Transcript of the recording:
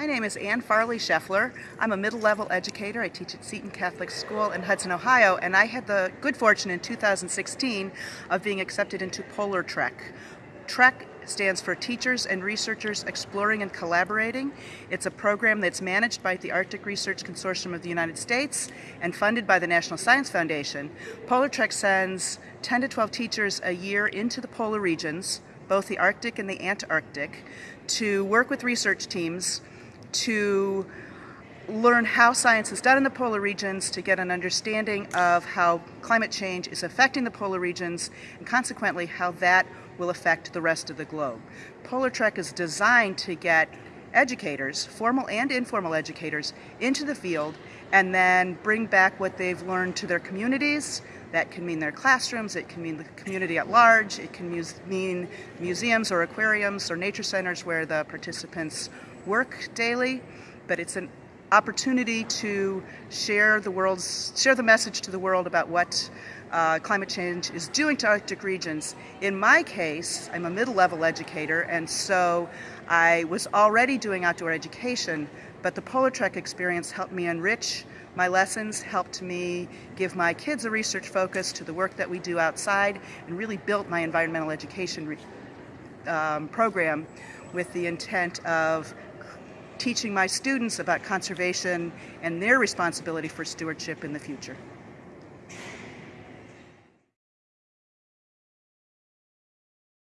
My name is Ann Farley Scheffler. I'm a middle-level educator. I teach at Seton Catholic School in Hudson, Ohio, and I had the good fortune in 2016 of being accepted into Polar Trek. TREC stands for Teachers and Researchers Exploring and Collaborating. It's a program that's managed by the Arctic Research Consortium of the United States and funded by the National Science Foundation. PolarTREC sends 10 to 12 teachers a year into the polar regions, both the Arctic and the Antarctic, to work with research teams to learn how science is done in the polar regions to get an understanding of how climate change is affecting the polar regions and consequently how that will affect the rest of the globe. PolarTREC is designed to get educators, formal and informal educators, into the field and then bring back what they've learned to their communities. That can mean their classrooms, it can mean the community at large, it can mean museums or aquariums or nature centers where the participants work daily, but it's an opportunity to share the world's share the message to the world about what uh, climate change is doing to Arctic regions. In my case, I'm a middle-level educator, and so I was already doing outdoor education, but the PolarTREC experience helped me enrich my lessons, helped me give my kids a research focus to the work that we do outside, and really built my environmental education um, program with the intent of teaching my students about conservation and their responsibility for stewardship in the future.